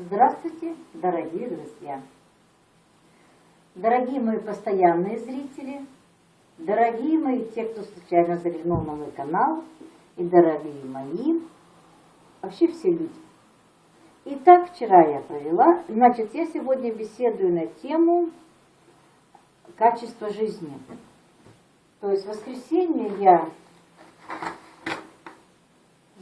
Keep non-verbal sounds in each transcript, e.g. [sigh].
Здравствуйте, дорогие друзья! Дорогие мои постоянные зрители, дорогие мои те, кто случайно заглянул на мой канал, и дорогие мои, вообще все люди. Итак, вчера я провела, значит, я сегодня беседую на тему качества жизни. То есть в воскресенье я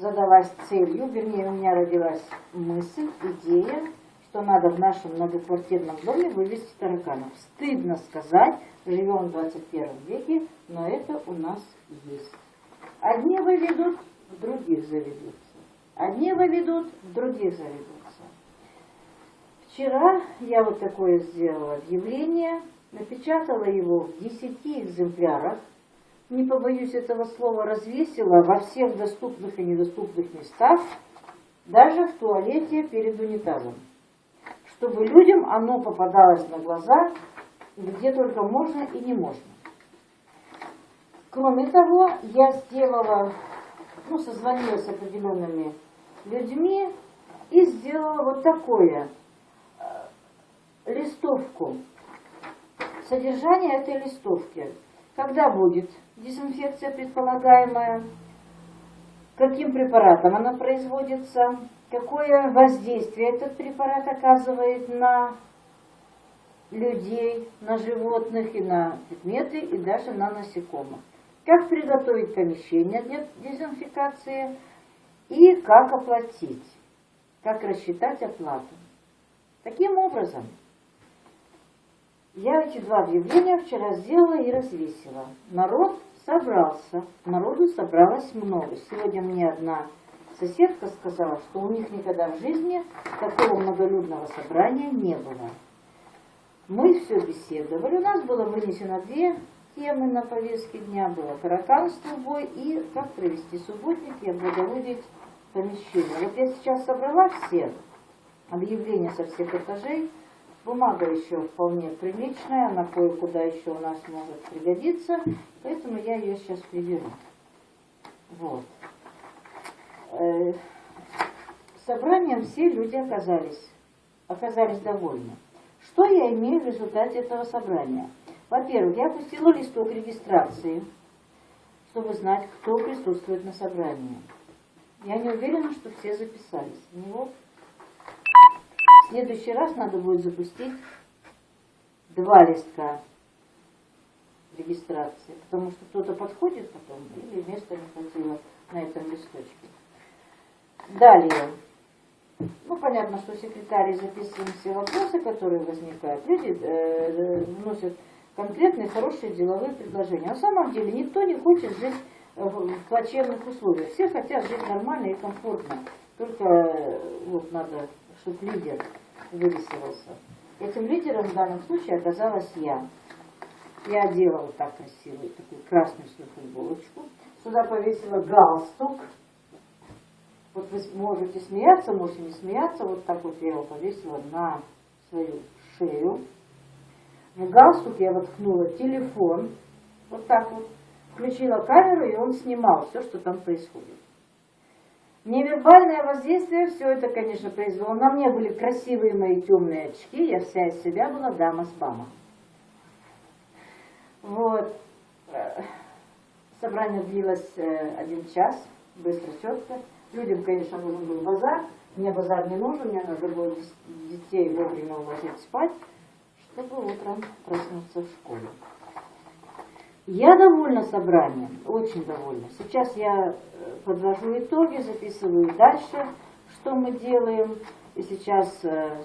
задалась целью, вернее, у меня родилась мысль, идея, что надо в нашем многоквартирном доме вывести тараканов. Стыдно сказать, живем в 21 веке, но это у нас есть. Одни выведут, других заведутся. Одни выведут, других заведутся. Вчера я вот такое сделала объявление, напечатала его в 10 экземплярах, не побоюсь этого слова, развесила во всех доступных и недоступных местах, даже в туалете перед унитазом, чтобы людям оно попадалось на глаза, где только можно и не можно. Кроме того, я сделала, ну, созвонилась с определенными людьми и сделала вот такое, э, листовку. Содержание этой листовки. Когда будет дезинфекция предполагаемая, каким препаратом она производится, какое воздействие этот препарат оказывает на людей, на животных и на предметы, и даже на насекомых. Как приготовить помещение для дезинфекции и как оплатить, как рассчитать оплату. Таким образом, я эти два объявления вчера сделала и развесила. Народ собрался, народу собралось много. Сегодня мне одна соседка сказала, что у них никогда в жизни такого многолюдного собрания не было. Мы все беседовали, у нас было вынесено две темы на повестке дня, было тараканство бой и как провести субботник и облагородить помещение. Вот я сейчас собрала все объявления со всех этажей, Бумага еще вполне приличная, она кое-куда еще у нас может пригодиться, поэтому я ее сейчас приберу. Вот. Э, собранием все люди оказались, оказались довольны. Что я имею в результате этого собрания? Во-первых, я пустила листок регистрации, чтобы знать, кто присутствует на собрании. Я не уверена, что все записались. В него в следующий раз надо будет запустить два листка регистрации, потому что кто-то подходит потом, или места не хватило на этом листочке. Далее. Ну, понятно, что секретарь записываем все вопросы, которые возникают. Люди э, вносят конкретные, хорошие деловые предложения. На самом деле никто не хочет жить в плачевных условиях. Все хотят жить нормально и комфортно. Только э, вот надо чтобы лидер вырисовался. Этим лидером в данном случае оказалась я. Я одела вот так красивую, такую красную свою футболочку. Сюда повесила галстук. Вот вы можете смеяться, можете не смеяться. Вот так вот я его повесила на свою шею. В галстук я воткнула телефон. Вот так вот. Включила камеру, и он снимал все, что там происходит. Невербальное воздействие, все это, конечно, произвело. На мне были красивые мои темные очки, я вся из себя была дама с бама. Вот. Собрание длилось э, один час, быстро, четко. Людям, конечно, нужен был базар. Мне базар не нужен, мне надо было детей вовремя уложить спать, чтобы утром проснуться в школе. Я довольна собранием, очень довольна. Сейчас я э, подвожу итоги, записываю дальше, что мы делаем. И сейчас э,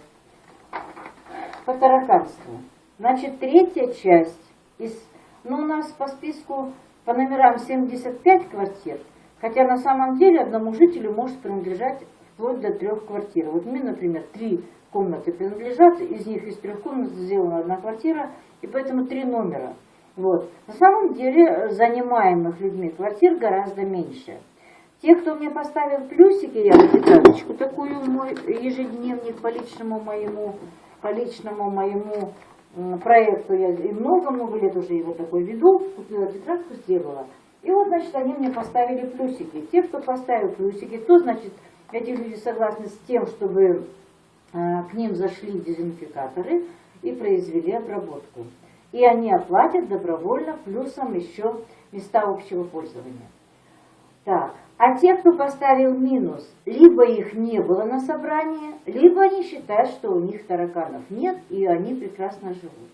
по тараканству. Значит, третья часть, из, ну у нас по списку по номерам 75 квартир, хотя на самом деле одному жителю может принадлежать вплоть до трех квартир. Вот мне, например, три комнаты принадлежат, из них из трех комнат сделана одна квартира, и поэтому три номера – вот. На самом деле э, занимаемых людьми квартир гораздо меньше. Те, кто мне поставил плюсики, я запяточку такую мой ежедневник по личному моему, по личному моему проекту, я и много-много лет уже его такой веду, купила тетрадку, сделала. И вот, значит, они мне поставили плюсики. Те, кто поставил плюсики, то, значит, эти люди согласны с тем, чтобы э, к ним зашли дезинфикаторы и произвели обработку. И они оплатят добровольно плюсом еще места общего пользования. Так, а те, кто поставил минус, либо их не было на собрании, либо они считают, что у них тараканов нет, и они прекрасно живут.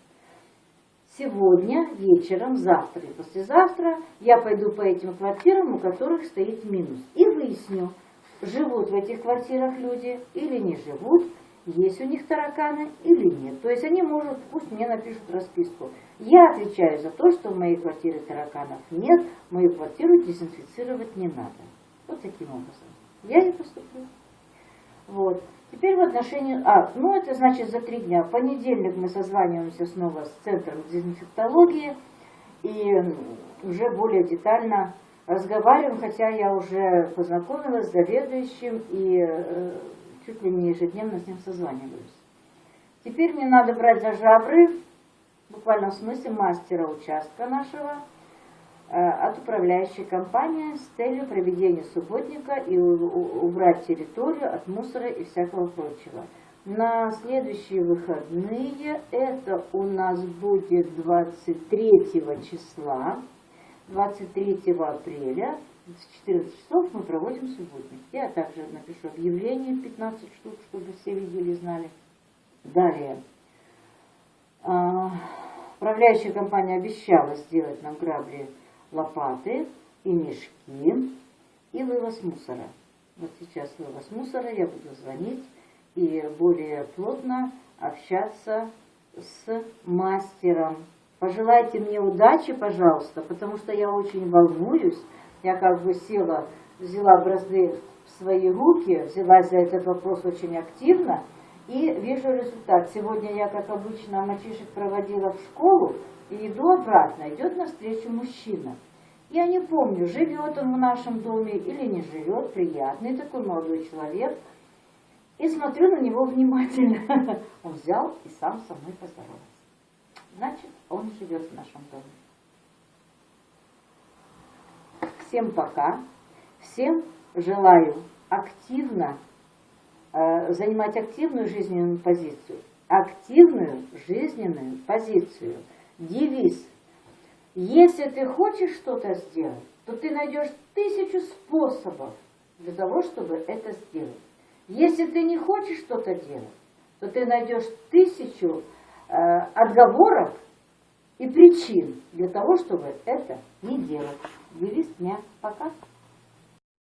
Сегодня, вечером, завтра и послезавтра я пойду по этим квартирам, у которых стоит минус, и выясню, живут в этих квартирах люди или не живут, есть у них тараканы или нет. То есть они могут, пусть мне напишут расписку. Я отвечаю за то, что в моей квартире тараканов нет, мою квартиру дезинфицировать не надо. Вот таким образом. Я и поступлю. Вот. Теперь в отношении... А, ну это значит за три дня. В понедельник мы созваниваемся снова с Центром дезинфектологии и уже более детально разговариваем, хотя я уже познакомилась с заведующим и э, чуть ли не ежедневно с ним созваниваюсь. Теперь мне надо брать за жабры, в смысле мастера участка нашего, э, от управляющей компании с целью проведения субботника и убрать территорию от мусора и всякого прочего. На следующие выходные, это у нас будет 23 числа, 23 апреля в 14 часов мы проводим субботник. Я также напишу объявление 15 штук, чтобы все видели и знали. Далее. А, управляющая компания обещала сделать нам грабли, лопаты и мешки и вывоз мусора. Вот сейчас вывоз мусора, я буду звонить и более плотно общаться с мастером Пожелайте мне удачи, пожалуйста, потому что я очень волнуюсь. Я как бы села, взяла бразды в свои руки, взялась за этот вопрос очень активно и вижу результат. Сегодня я, как обычно, мальчишек проводила в школу и иду обратно, идет навстречу мужчина. Я не помню, живет он в нашем доме или не живет, приятный такой молодой человек. И смотрю на него внимательно. [laughs] Он взял и сам со мной поздоровался значит он живет в нашем доме. Всем пока. Всем желаю активно э, занимать активную жизненную позицию. Активную жизненную позицию. Девиз. Если ты хочешь что-то сделать, то ты найдешь тысячу способов для того, чтобы это сделать. Если ты не хочешь что-то делать, то ты найдешь тысячу Э, отговоров и причин для того, чтобы это не делать. Девиз дня. Пока.